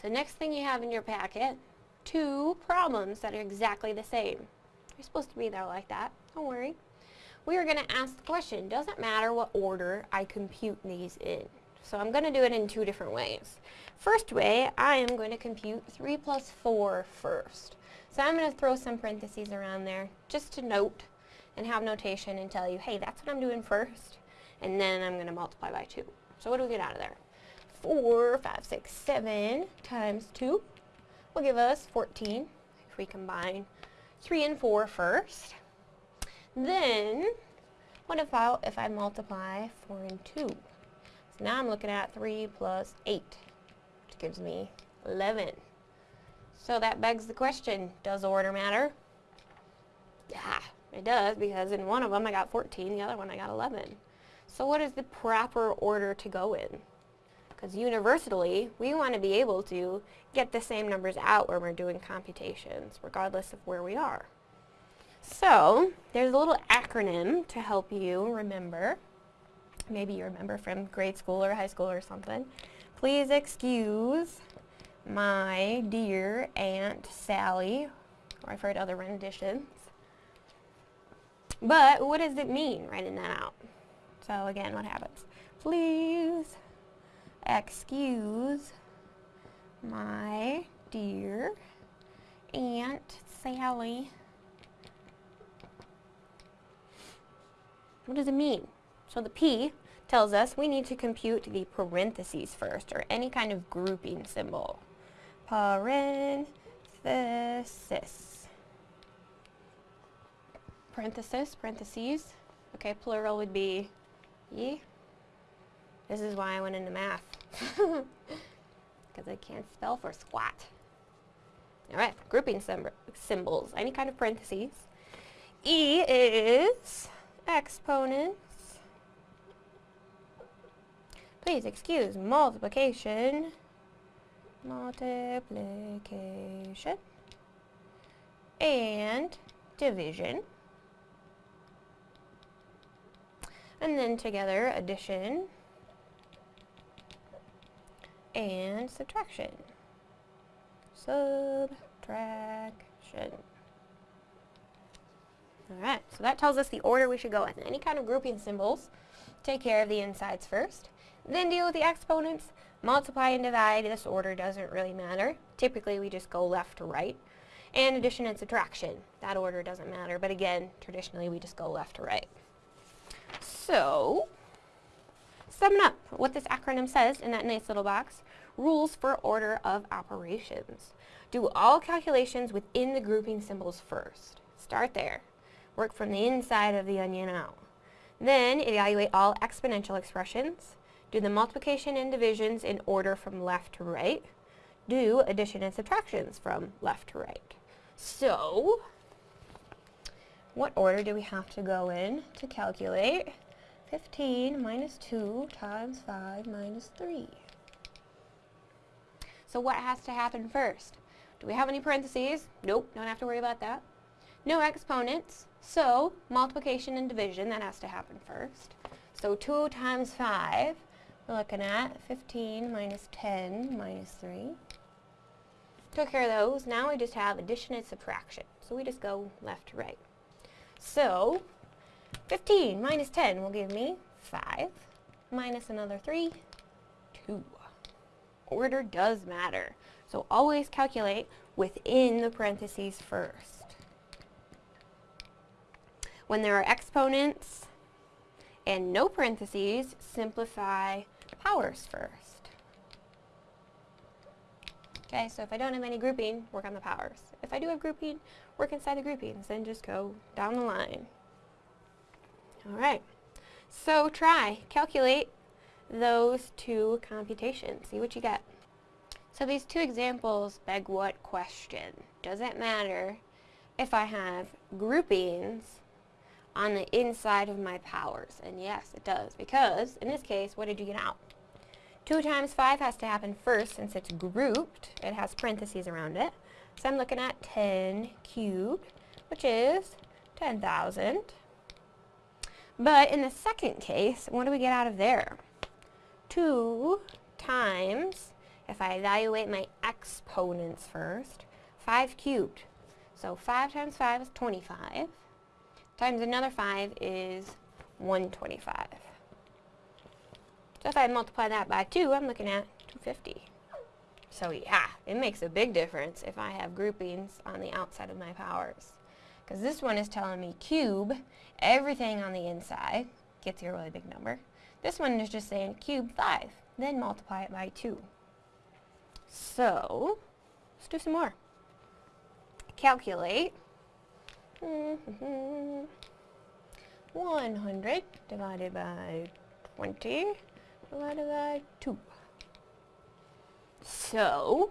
So next thing you have in your packet, two problems that are exactly the same. You're supposed to be there like that. Don't worry. We are going to ask the question, does it matter what order I compute these in? So I'm going to do it in two different ways. First way, I am going to compute 3 plus 4 first. So I'm going to throw some parentheses around there just to note and have notation and tell you, hey, that's what I'm doing first. And then I'm going to multiply by 2. So what do we get out of there? 4, 5, 6, 7 times 2 will give us 14 if we combine 3 and 4 first. Then, what if I, if I multiply 4 and 2? So now I'm looking at 3 plus 8, which gives me 11. So that begs the question, does order matter? Yeah, it does because in one of them I got 14, the other one I got 11. So what is the proper order to go in? Because universally, we want to be able to get the same numbers out when we're doing computations, regardless of where we are. So, there's a little acronym to help you remember. Maybe you remember from grade school or high school or something. Please excuse my dear Aunt Sally, or I've heard other renditions. But what does it mean, writing that out? So again, what happens? Please excuse my dear Aunt Sally. What does it mean? So the P tells us we need to compute the parentheses first, or any kind of grouping symbol. Parenthesis. Parenthesis, parentheses. Okay, plural would be ye. This is why I went into math. Because I can't spell for squat. Alright, grouping symbols. Any kind of parentheses. E is exponents. Please excuse multiplication. Multiplication. And division. And then together addition and subtraction. Subtraction. Alright, so that tells us the order we should go in. Any kind of grouping symbols, take care of the insides first. Then deal with the exponents. Multiply and divide, this order doesn't really matter. Typically we just go left to right. And addition and subtraction, that order doesn't matter. But again, traditionally we just go left to right. So, summing up what this acronym says in that nice little box, rules for order of operations. Do all calculations within the grouping symbols first. Start there. Work from the inside of the onion out. Then evaluate all exponential expressions. Do the multiplication and divisions in order from left to right. Do addition and subtractions from left to right. So, what order do we have to go in to calculate 15 minus 2 times 5 minus 3? So what has to happen first? Do we have any parentheses? Nope, don't have to worry about that. No exponents, so multiplication and division, that has to happen first. So 2 times 5, we're looking at 15 minus 10 minus 3. Took care of those. Now we just have addition and subtraction. So we just go left to right. So 15 minus 10 will give me 5 minus another 3, 2 order does matter. So always calculate within the parentheses first. When there are exponents and no parentheses, simplify powers first. Okay, so if I don't have any grouping, work on the powers. If I do have grouping, work inside the groupings, then just go down the line. Alright, so try, calculate those two computations. See what you get. So these two examples beg what question? Does it matter if I have groupings on the inside of my powers? And yes, it does, because in this case, what did you get out? 2 times 5 has to happen first since it's grouped. It has parentheses around it. So I'm looking at 10 cubed, which is 10,000. But in the second case, what do we get out of there? 2 times, if I evaluate my exponents first, 5 cubed. So 5 times 5 is 25, times another 5 is 125. So if I multiply that by 2, I'm looking at 250. So yeah, it makes a big difference if I have groupings on the outside of my powers. Because this one is telling me cube everything on the inside, gets you a really big number. This one is just saying cube 5, then multiply it by 2. So, let's do some more. Calculate. Mm-hmm. 100 divided by 20 divided by 2. So,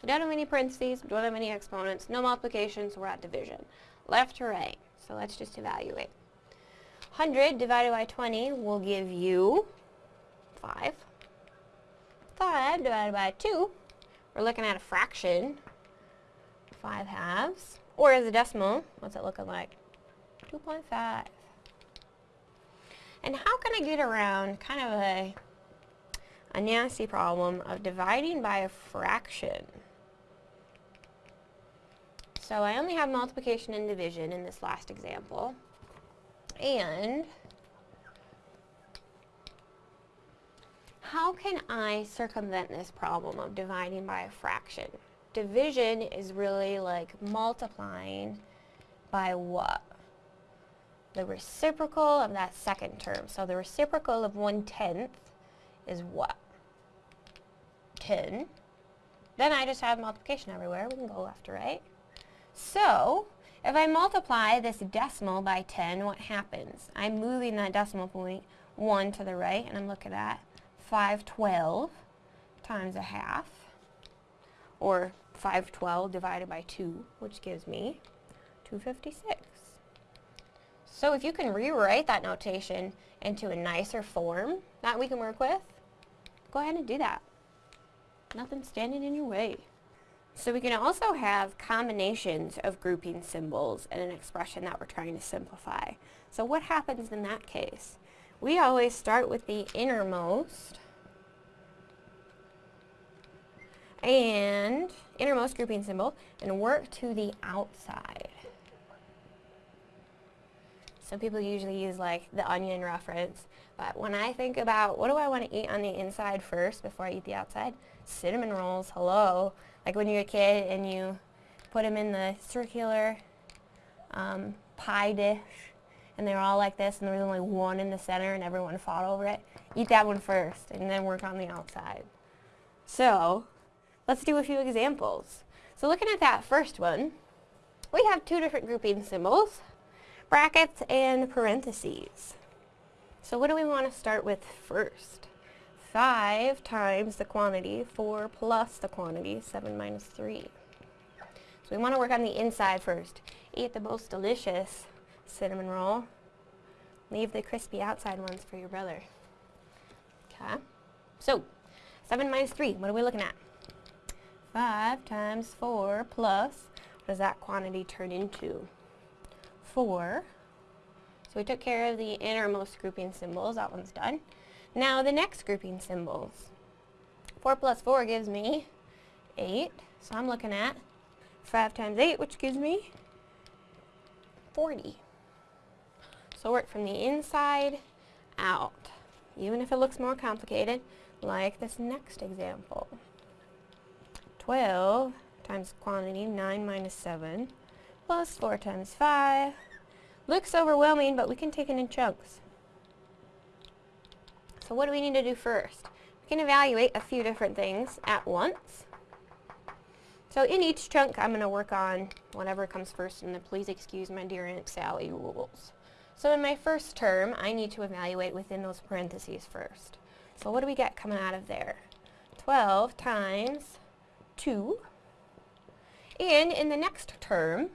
we don't have any parentheses, we don't have any exponents, no multiplication, so we're at division. Left to right. So let's just evaluate. 100 divided by 20 will give you 5. 5 divided by 2, we're looking at a fraction, 5 halves. Or as a decimal, what's it looking like? 2.5. And how can I get around kind of a, a nasty problem of dividing by a fraction? So I only have multiplication and division in this last example. And how can I circumvent this problem of dividing by a fraction? Division is really like multiplying by what? The reciprocal of that second term. So the reciprocal of 1 tenth is what? 10. Then I just have multiplication everywhere. We can go left to right. So, if I multiply this decimal by 10, what happens? I'm moving that decimal point 1 to the right, and I'm looking at 512 times a half, or 512 divided by 2, which gives me 256. So if you can rewrite that notation into a nicer form that we can work with, go ahead and do that. Nothing standing in your way. So we can also have combinations of grouping symbols in an expression that we're trying to simplify. So what happens in that case? We always start with the innermost and innermost grouping symbol and work to the outside. Some people usually use like the onion reference, but when I think about what do I want to eat on the inside first before I eat the outside, cinnamon rolls, hello. Like when you're a kid and you put them in the circular um, pie dish and they're all like this and there's only one in the center and everyone fought over it. Eat that one first and then work on the outside. So, let's do a few examples. So looking at that first one, we have two different grouping symbols, brackets and parentheses. So what do we want to start with first? 5 times the quantity, 4 plus the quantity, 7 minus 3. So we want to work on the inside first. Eat the most delicious cinnamon roll. Leave the crispy outside ones for your brother. Okay. So, 7 minus 3, what are we looking at? 5 times 4 plus, what does that quantity turn into? 4. So we took care of the innermost grouping symbols, that one's done. Now the next grouping symbols. 4 plus 4 gives me 8. So I'm looking at 5 times 8, which gives me 40. So work from the inside out, even if it looks more complicated, like this next example. 12 times quantity, 9 minus 7, plus 4 times 5. Looks overwhelming, but we can take it in chunks. So what do we need to do first? We can evaluate a few different things at once. So in each chunk, I'm going to work on whatever comes first in the please excuse my dear Aunt Sally rules. So in my first term, I need to evaluate within those parentheses first. So what do we get coming out of there? 12 times 2. And in the next term,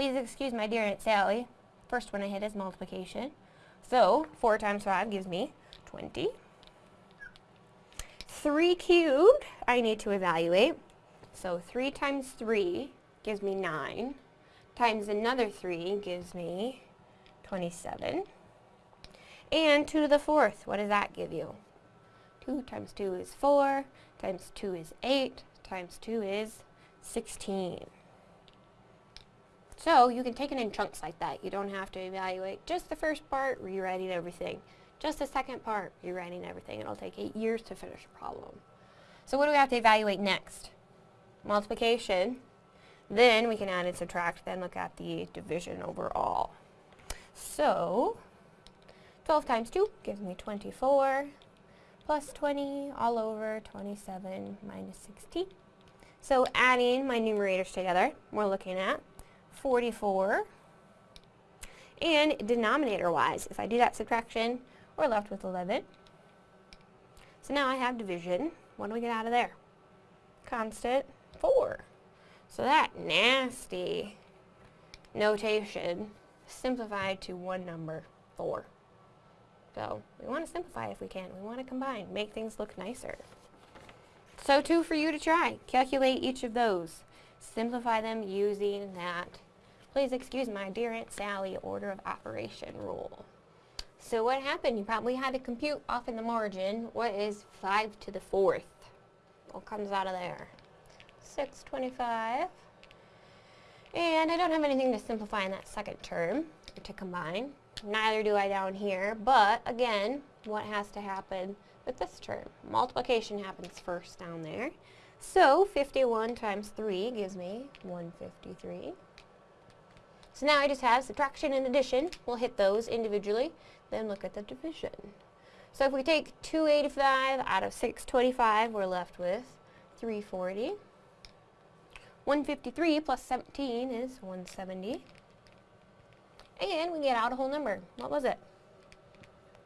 please excuse my dear Aunt Sally, first one I hit is multiplication. So 4 times 5 gives me 20. 3 cubed, I need to evaluate. So 3 times 3 gives me 9, times another 3 gives me 27. And 2 to the fourth, what does that give you? 2 times 2 is 4, times 2 is 8, times 2 is 16. So you can take it in chunks like that. You don't have to evaluate just the first part, rewriting everything. Just the second part, rewriting everything. It'll take eight years to finish a problem. So what do we have to evaluate next? Multiplication. Then we can add and subtract, then look at the division overall. So, 12 times 2 gives me 24, plus 20 all over 27 minus 16. So adding my numerators together, we're looking at 44. And denominator-wise, if I do that subtraction, we're left with 11. So now I have division. What do we get out of there? Constant 4. So that nasty notation simplified to one number, 4. So we want to simplify if we can. We want to combine, make things look nicer. So two for you to try. Calculate each of those. Simplify them using that, please excuse my dear Aunt Sally, order of operation rule. So what happened? You probably had to compute off in the margin. What is 5 to the 4th? What comes out of there? 625. And I don't have anything to simplify in that second term, or to combine. Neither do I down here, but again, what has to happen with this term? Multiplication happens first down there. So 51 times 3 gives me 153. So now I just have subtraction and addition. We'll hit those individually, then look at the division. So if we take 285 out of 625, we're left with 340. 153 plus 17 is 170. And we get out a whole number. What was it?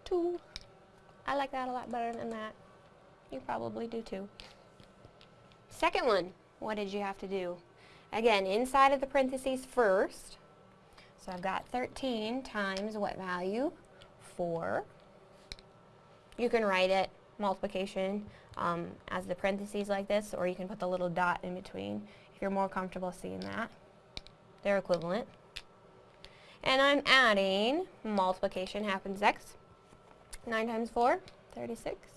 2. I like that a lot better than that. You probably do too. Second one, what did you have to do? Again, inside of the parentheses first. So I've got 13 times what value? 4. You can write it, multiplication, um, as the parentheses like this, or you can put the little dot in between if you're more comfortable seeing that. They're equivalent. And I'm adding, multiplication happens x. 9 times 4, 36.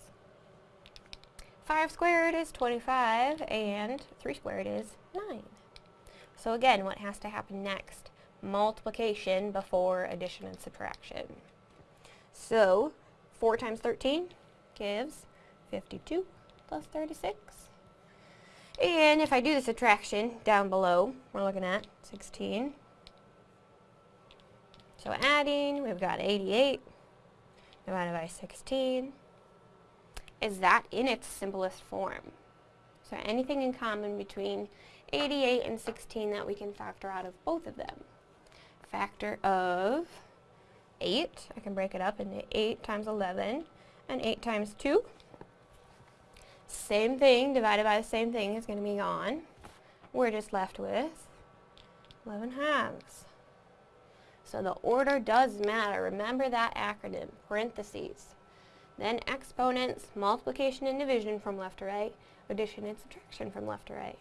5 squared is 25, and 3 squared is 9. So again, what has to happen next? Multiplication before addition and subtraction. So, 4 times 13 gives 52 plus 36. And if I do the subtraction down below, we're looking at 16 so adding, we've got 88 divided by 16. Is that in its simplest form? So anything in common between 88 and 16 that we can factor out of both of them? Factor of 8, I can break it up into 8 times 11 and 8 times 2. Same thing divided by the same thing is going to be gone. We're just left with 11 halves. So the order does matter. Remember that acronym, parentheses. Then exponents, multiplication and division from left to right, addition and subtraction from left to right.